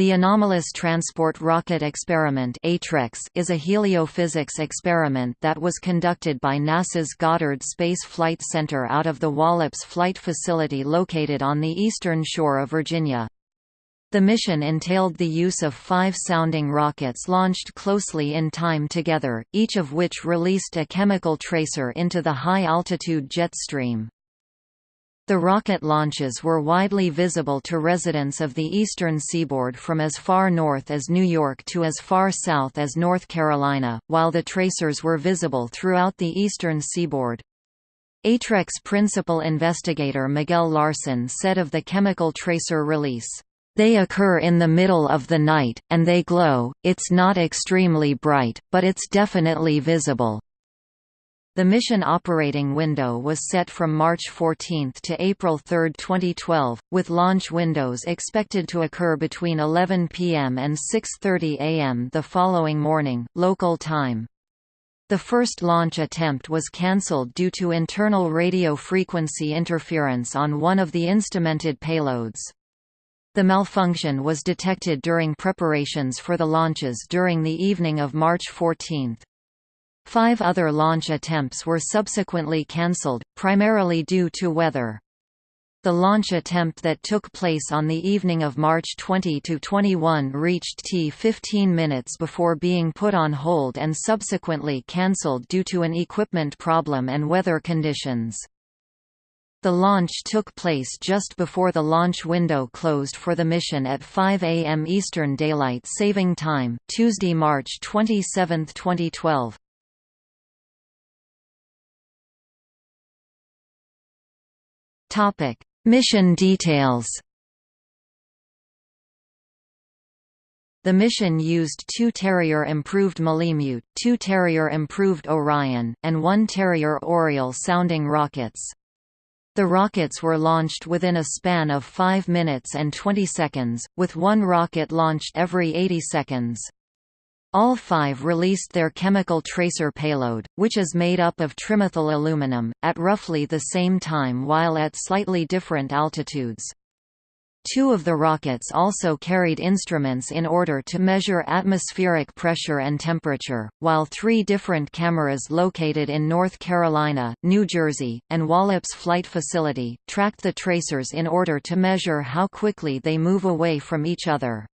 The Anomalous Transport Rocket Experiment is a heliophysics experiment that was conducted by NASA's Goddard Space Flight Center out of the Wallops Flight Facility located on the eastern shore of Virginia. The mission entailed the use of five sounding rockets launched closely in time together, each of which released a chemical tracer into the high-altitude jet stream. The rocket launches were widely visible to residents of the eastern seaboard from as far north as New York to as far south as North Carolina, while the tracers were visible throughout the eastern seaboard. ATREX principal investigator Miguel Larsen said of the chemical tracer release, "...they occur in the middle of the night, and they glow, it's not extremely bright, but it's definitely visible." The mission operating window was set from March 14 to April 3, 2012, with launch windows expected to occur between 11 p.m. and 6.30 a.m. the following morning, local time. The first launch attempt was cancelled due to internal radio frequency interference on one of the instrumented payloads. The malfunction was detected during preparations for the launches during the evening of March 14. Five other launch attempts were subsequently cancelled, primarily due to weather. The launch attempt that took place on the evening of March 20–21 reached T 15 minutes before being put on hold and subsequently cancelled due to an equipment problem and weather conditions. The launch took place just before the launch window closed for the mission at 5 a.m. Eastern Daylight Saving Time, Tuesday, March 27, 2012. Topic: Mission details. The mission used two Terrier improved Malemute, two Terrier improved Orion, and one Terrier Oriole sounding rockets. The rockets were launched within a span of 5 minutes and 20 seconds, with one rocket launched every 80 seconds. All five released their chemical tracer payload, which is made up of trimethyl aluminum, at roughly the same time while at slightly different altitudes. Two of the rockets also carried instruments in order to measure atmospheric pressure and temperature, while three different cameras located in North Carolina, New Jersey, and Wallops Flight Facility, tracked the tracers in order to measure how quickly they move away from each other.